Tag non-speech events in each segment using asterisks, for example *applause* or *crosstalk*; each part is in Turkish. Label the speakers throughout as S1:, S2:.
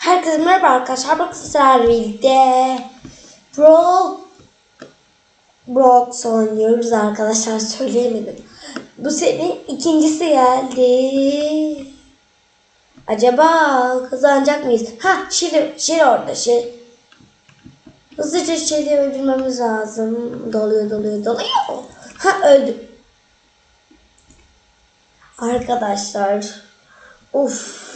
S1: Herkese merhaba arkadaşlar. Sizlerle birlikte Brawl Brox oynuyoruz arkadaşlar. Söyleyemedim. Bu senin ikincisi geldi. Acaba kazanacak mıyız? Ha Şiri, Şiri orada şey. Hızlıca Şiri'yi öldürmemiz lazım. Doluyor doluyor doluyor. Ha öldü. Arkadaşlar. Uf.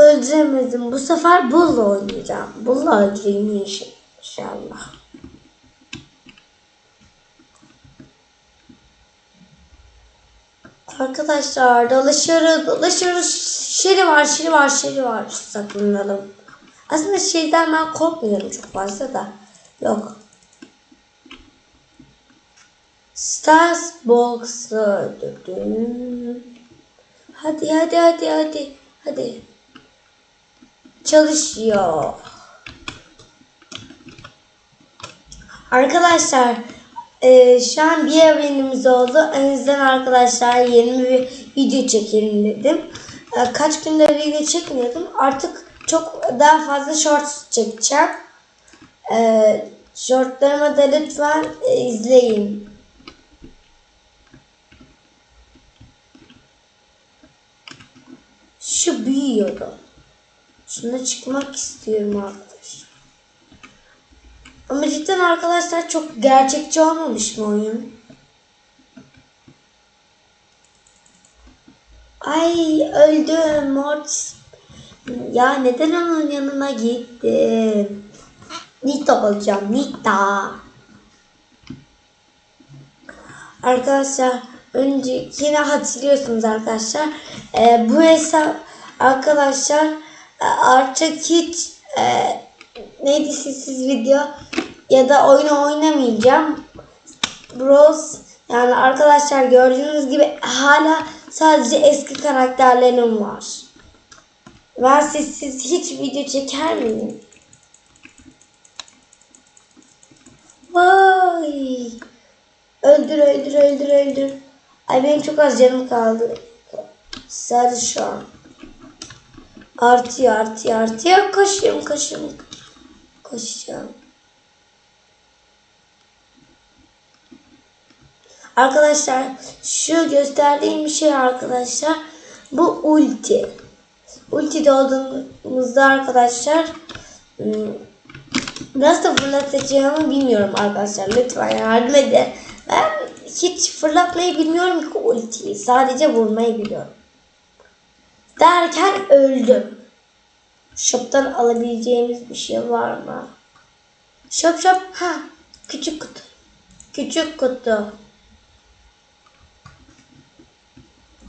S1: Öldüremedim. Bu sefer bulla oynayacağım. Bulla öldüreyim inş- inşallah. Arkadaşlar dolaşıyoruz, dolaşıyoruz. Şeri var, şeri var, şeri var. Saklanalım. Aslında şeyden ben korkmuyorum çok fazla da. Yok. Stars Box'ı öldürdüm. Hadi hadi hadi hadi. Hadi. Çalışıyor. Arkadaşlar e, şu an bir evrenimiz oldu. O arkadaşlar yeni bir video çekelim dedim. E, kaç gündür video çekmiyordum. Artık çok daha fazla shorts çekeceğim. E, shortlarımı da lütfen e, izleyin. Şu büyüyordu. Şuna çıkmak istiyorum arkadaşlar. Ama cidden arkadaşlar çok gerçekçi olmamış mı oyun? Ay öldüm Mortis. Ya neden onun yanına gittim? Nita olacağım Nita. Arkadaşlar önce yine hatırlıyorsunuz arkadaşlar. Ee, bu hesap arkadaşlar artık hiç e, neydi sessiz video ya da oyunu oynamayacağım. Bros yani arkadaşlar gördüğünüz gibi hala sadece eski karakterlerim var. Ben sessiz hiç video çeker miyim? Vay! Öldür öldür öldür öldür. Ay benim çok az canım kaldı. Sadece şu an. Artıyor artıyor artıyor. Koşuyorum koşuyorum. Koşacağım. Arkadaşlar şu gösterdiğim şey arkadaşlar bu ulti. Ulti olduğumuzda arkadaşlar ım, nasıl fırlatacağımı bilmiyorum arkadaşlar. Lütfen yardım edin. Ben hiç fırlatmayı bilmiyorum ki ultiyi. Sadece vurmayı biliyorum. Derken öldüm. Shop'tan alabileceğimiz bir şey var mı? Shop shop. Ha. Küçük kutu. Küçük kutu.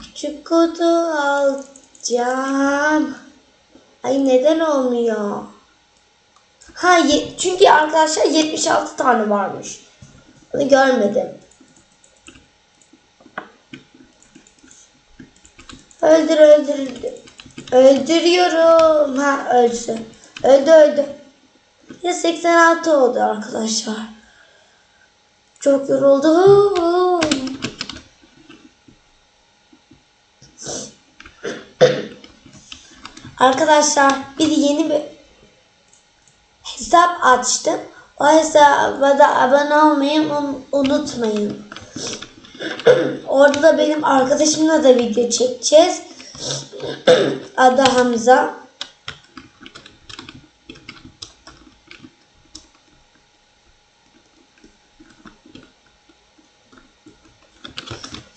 S1: Küçük kutu alacağım. Ay neden olmuyor? Ha çünkü arkadaşlar 76 tane varmış. Bunu görmedim. Öldür öldür öldür. Öldürüyorum. Ha öldü. Öldü öldü. Ya 86 oldu arkadaşlar. Çok yoruldum. Arkadaşlar bir yeni bir hesap açtım. O hesaba da abone olmayı un- unutmayın. Orada da benim arkadaşımla da video çekeceğiz. Adı Hamza.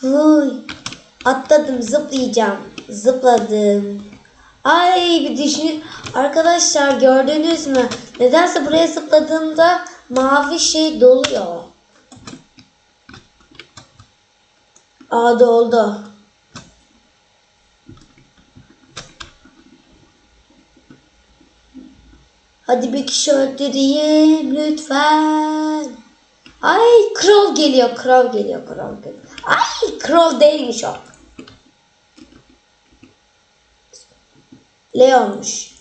S1: Huy. Atladım zıplayacağım. Zıpladım. Ay bir düşün. Arkadaşlar gördünüz mü? Nedense buraya zıpladığımda mavi şey doluyor. Aa doldu. Hadi bir kişi öldüreyim lütfen. Ay Crow geliyor, Crow geliyor, Crow geliyor. Ay Crow değilmiş o. Leon'muş.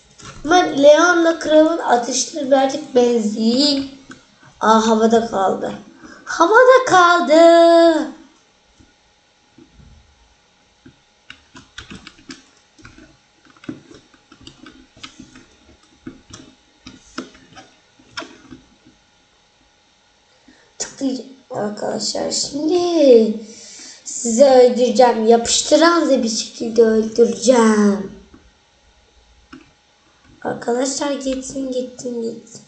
S1: Ama Leon'la Crow'un atışları birazcık benziyor. Aa havada kaldı. Havada kaldı. Arkadaşlar şimdi sizi öldüreceğim. Yapıştıran bir şekilde öldüreceğim. Arkadaşlar gitsin gitsin gitsin.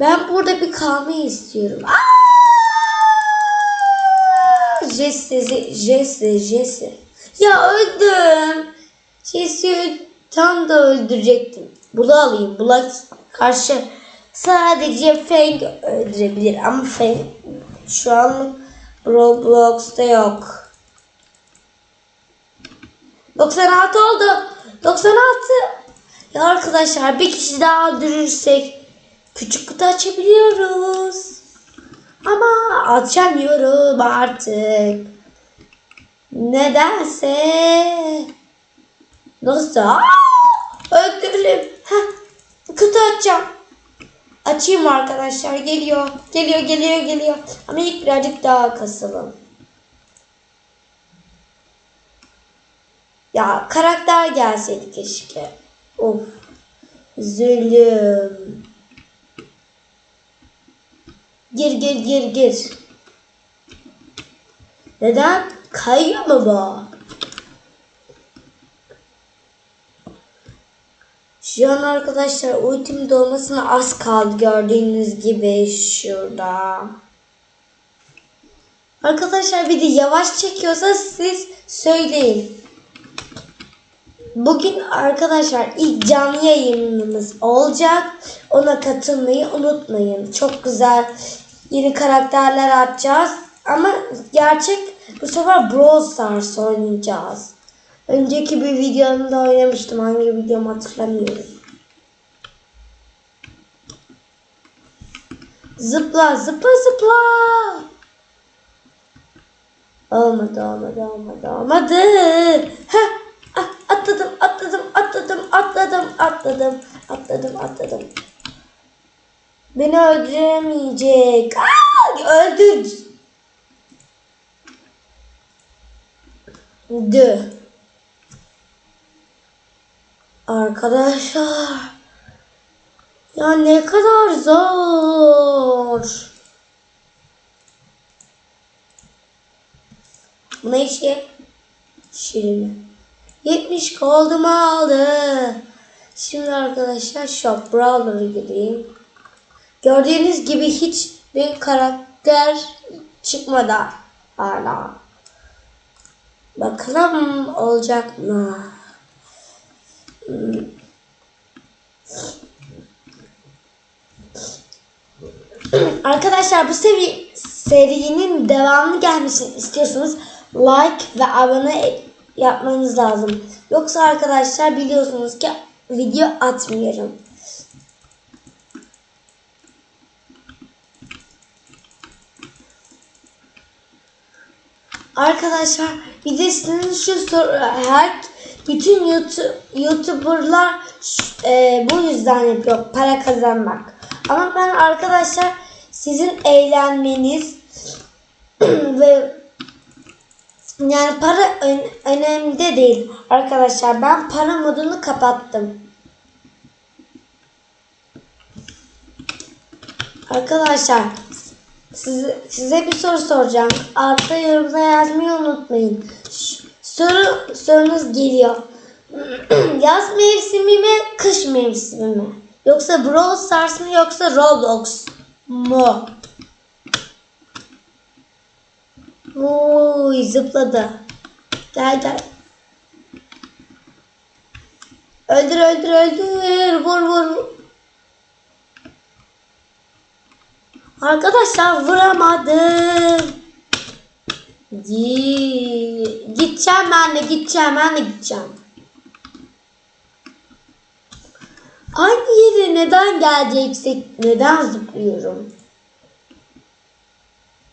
S1: Ben burada bir kalmayı istiyorum. Aa! Jesse, Jesse, Jesse. Ya öldüm. Jesse'yi tam da öldürecektim. Bula alayım. Bula karşı sadece Fang öldürebilir. Ama Fang şu an Roblox'ta yok. 96 oldu. 96. Ya arkadaşlar bir kişi daha öldürürsek küçük kutu açabiliyoruz. Ama açamıyorum artık. Nedense. Nasıl? Aa. Heh, kutu açacağım. Açayım arkadaşlar. Geliyor. Geliyor, geliyor, geliyor. Ama ilk birazcık daha kasalım. Ya karakter gelseydi keşke. Of. Zulüm. Gir gir gir gir. Neden? Kayıyor mu bu? Şu an arkadaşlar ultim dolmasına az kaldı gördüğünüz gibi şurada. Arkadaşlar bir de yavaş çekiyorsa siz söyleyin. Bugün arkadaşlar ilk canlı yayınımız olacak. Ona katılmayı unutmayın. Çok güzel yeni karakterler atacağız. Ama gerçek bu sefer Brawl Stars oynayacağız. Önceki bir videomda oynamıştım. Hangi videomu hatırlamıyorum. Zıpla zıpla zıpla. Olmadı olmadı olmadı olmadı. Heh, ah, atladım atladım atladım atladım atladım atladım atladım. Beni öldüremeyecek. Aa, öldür. Dö. Arkadaşlar. Ya ne kadar zor. Bu ne işi? Şirin. 70 koldumu aldı. Şimdi arkadaşlar Shop Brawler'a gireyim. Gördüğünüz gibi hiçbir karakter çıkmadı hala. Bakalım olacak mı? Arkadaşlar bu seri, serinin devamlı gelmesini istiyorsanız like ve abone yapmanız lazım. Yoksa arkadaşlar biliyorsunuz ki video atmıyorum. Arkadaşlar bir de sizin şu soru her bütün YouTube, YouTuber'lar e, bu yüzden yapıyor para kazanmak. Ama ben arkadaşlar sizin eğlenmeniz *clears throat* ve yani para ön, önemli de değil arkadaşlar. Ben para modunu kapattım. Arkadaşlar size, size bir soru soracağım. Altta yorumda yazmayı unutmayın. Ş- soru sorunuz geliyor. *clears throat* Yaz mevsimi mi, kış mevsimi mi? Yoksa Brawl Stars mı yoksa Roblox mu? Oy zıpladı. Gel gel. Öldür öldür öldür. Vur vur. Arkadaşlar vuramadım. Gi- Gideceğim ben de gideceğim ben de gideceğim. Aynı yere neden geleceksek neden zıplıyorum?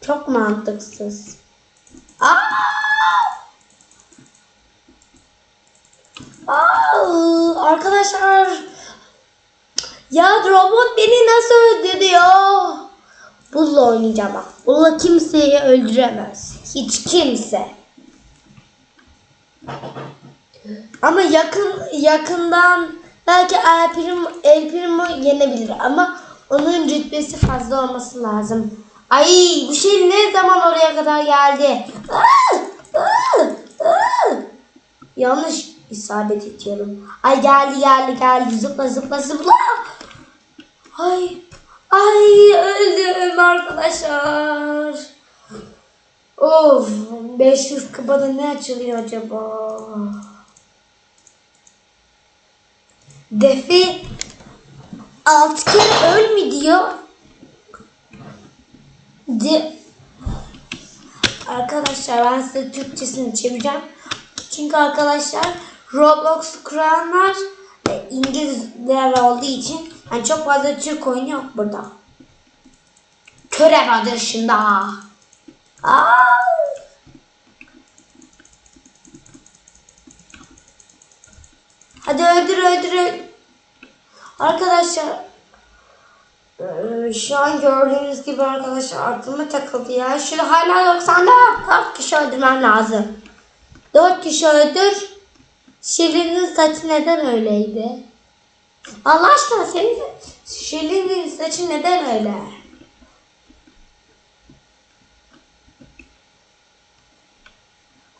S1: Çok mantıksız. Aa! Aa, arkadaşlar ya robot beni nasıl öldürüyor? Bulla oynayacağım bak. Bulla kimseyi öldüremez. Hiç kimse. Ama yakın yakından belki El Primo, El Primo yenebilir ama Onun rütbesi fazla olması lazım. Ay bu şey ne zaman oraya kadar geldi? Yanlış isabet ediyorum. Ay geldi geldi geldi zıpla zıpla zıpla. Ay ay öldüm arkadaşlar. Of 500 kupada ne açılıyor acaba? Defi 6 kere öl mü diyor? De Arkadaşlar ben size Türkçesini çevireceğim. Çünkü arkadaşlar Roblox kuranlar İngilizler olduğu için yani çok fazla Türk oyunu yok burada. Körev adı dışında. Aa! Hadi öldür öldür. Arkadaşlar ee, şu an gördüğünüz gibi arkadaşlar aklıma takıldı ya. Şu hala 90'da 4 kişi öldürmem lazım. 4 kişi öldür. Şirin'in saçı neden öyleydi? Allah aşkına senin Şirin'in saçı neden öyle?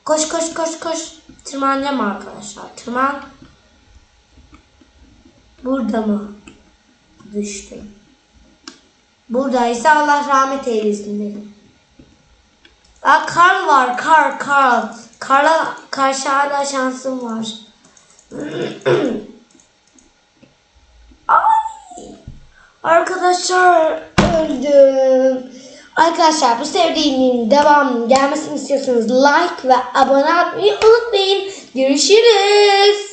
S1: Koş koş koş koş. Tırmanacağım arkadaşlar. Tırman. Burada mı? Düştüm. Buradaysa Allah rahmet eylesin dedim. Aa, Karl var. Karl, Karl. Karl'a karşı hala şansım var. *clears throat* Ay. Arkadaşlar öldüm. Arkadaşlar bu serinin devamının gelmesini istiyorsanız like ve abone olmayı unutmayın. Görüşürüz.